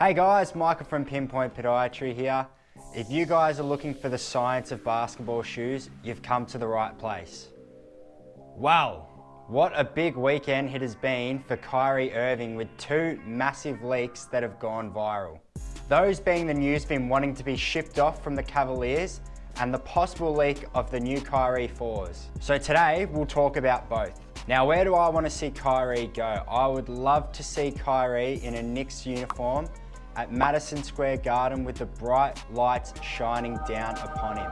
Hey guys, Michael from Pinpoint Podiatry here. If you guys are looking for the science of basketball shoes, you've come to the right place. Wow, what a big weekend it has been for Kyrie Irving with two massive leaks that have gone viral. Those being the news been wanting to be shipped off from the Cavaliers and the possible leak of the new Kyrie 4s. So today we'll talk about both. Now where do I want to see Kyrie go? I would love to see Kyrie in a Knicks uniform at Madison Square Garden with the bright lights shining down upon him.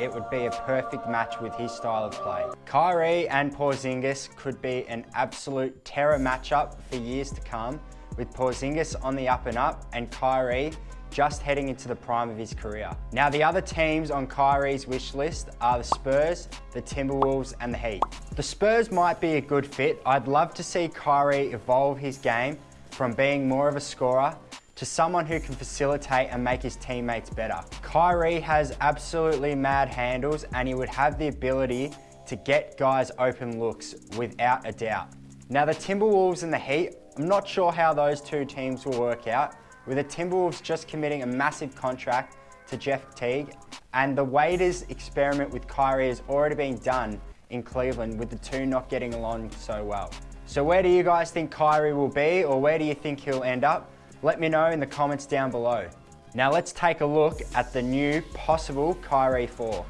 It would be a perfect match with his style of play. Kyrie and Porzingis could be an absolute terror matchup for years to come with Porzingis on the up and up and Kyrie just heading into the prime of his career. Now the other teams on Kyrie's wish list are the Spurs, the Timberwolves and the Heat. The Spurs might be a good fit. I'd love to see Kyrie evolve his game from being more of a scorer to someone who can facilitate and make his teammates better. Kyrie has absolutely mad handles and he would have the ability to get guys open looks without a doubt. Now the Timberwolves and the Heat, I'm not sure how those two teams will work out, with the Timberwolves just committing a massive contract to Jeff Teague and the Waiters experiment with Kyrie has already been done in Cleveland with the two not getting along so well. So where do you guys think Kyrie will be or where do you think he'll end up? Let me know in the comments down below. Now let's take a look at the new possible Kyrie 4.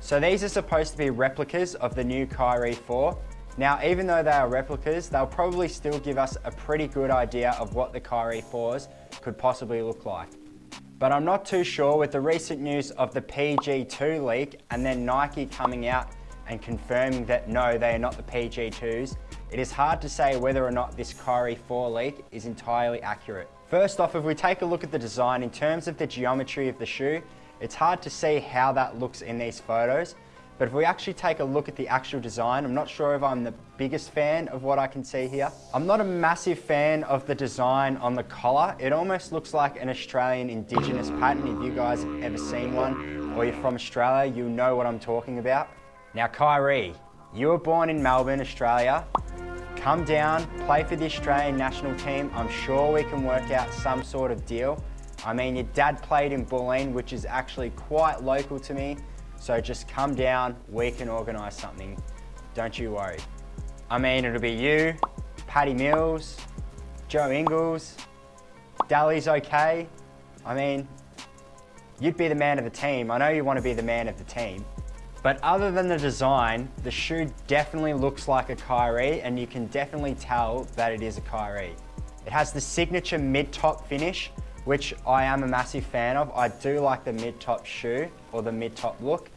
So these are supposed to be replicas of the new Kyrie 4. Now, even though they are replicas, they'll probably still give us a pretty good idea of what the Kyrie 4s could possibly look like. But I'm not too sure with the recent news of the PG2 leak and then Nike coming out and confirming that no, they are not the PG2s, it is hard to say whether or not this Kyrie 4 leak is entirely accurate. First off, if we take a look at the design, in terms of the geometry of the shoe, it's hard to see how that looks in these photos, but if we actually take a look at the actual design, I'm not sure if I'm the biggest fan of what I can see here. I'm not a massive fan of the design on the collar. It almost looks like an Australian Indigenous pattern. If you guys have ever seen one or you're from Australia, you know what I'm talking about. Now Kyrie, you were born in Melbourne, Australia. Come down, play for the Australian national team. I'm sure we can work out some sort of deal. I mean, your dad played in Bulleen, which is actually quite local to me. So just come down, we can organise something. Don't you worry. I mean, it'll be you, Paddy Mills, Joe Ingles, Delly's okay. I mean, you'd be the man of the team. I know you want to be the man of the team. But other than the design, the shoe definitely looks like a Kyrie and you can definitely tell that it is a Kyrie. It has the signature mid-top finish, which I am a massive fan of. I do like the mid-top shoe or the mid-top look.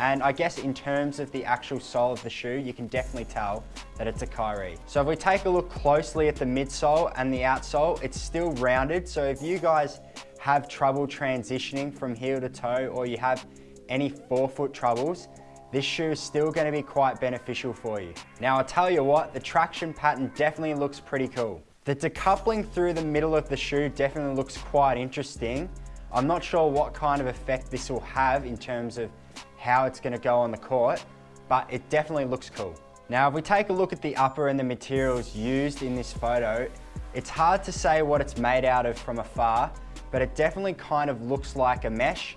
And I guess in terms of the actual sole of the shoe, you can definitely tell that it's a Kyrie. So if we take a look closely at the midsole and the outsole, it's still rounded. So if you guys have trouble transitioning from heel to toe or you have any forefoot troubles, this shoe is still gonna be quite beneficial for you. Now I'll tell you what, the traction pattern definitely looks pretty cool. The decoupling through the middle of the shoe definitely looks quite interesting. I'm not sure what kind of effect this will have in terms of how it's gonna go on the court, but it definitely looks cool. Now if we take a look at the upper and the materials used in this photo, it's hard to say what it's made out of from afar, but it definitely kind of looks like a mesh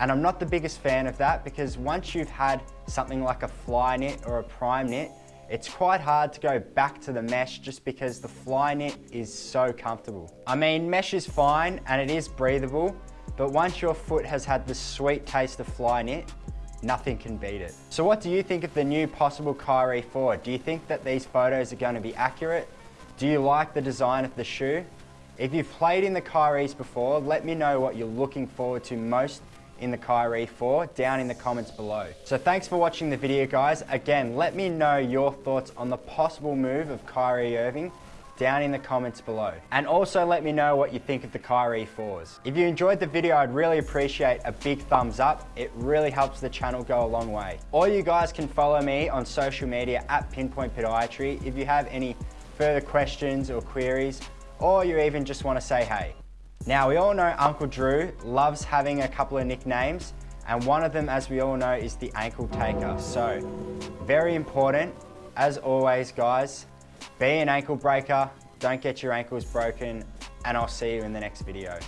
and I'm not the biggest fan of that because once you've had something like a fly knit or a prime knit, it's quite hard to go back to the mesh just because the fly knit is so comfortable. I mean, mesh is fine and it is breathable, but once your foot has had the sweet taste of fly knit, nothing can beat it. So what do you think of the new possible Kyrie 4? Do you think that these photos are going to be accurate? Do you like the design of the shoe? If you've played in the Kyries before, let me know what you're looking forward to most in the Kyrie 4 down in the comments below. So thanks for watching the video guys. Again, let me know your thoughts on the possible move of Kyrie Irving down in the comments below. And also let me know what you think of the Kyrie 4s. If you enjoyed the video, I'd really appreciate a big thumbs up. It really helps the channel go a long way. Or you guys can follow me on social media at Pinpoint Podiatry if you have any further questions or queries, or you even just want to say hey. Now we all know Uncle Drew loves having a couple of nicknames and one of them as we all know is the ankle taker. So very important as always guys, be an ankle breaker, don't get your ankles broken and I'll see you in the next video.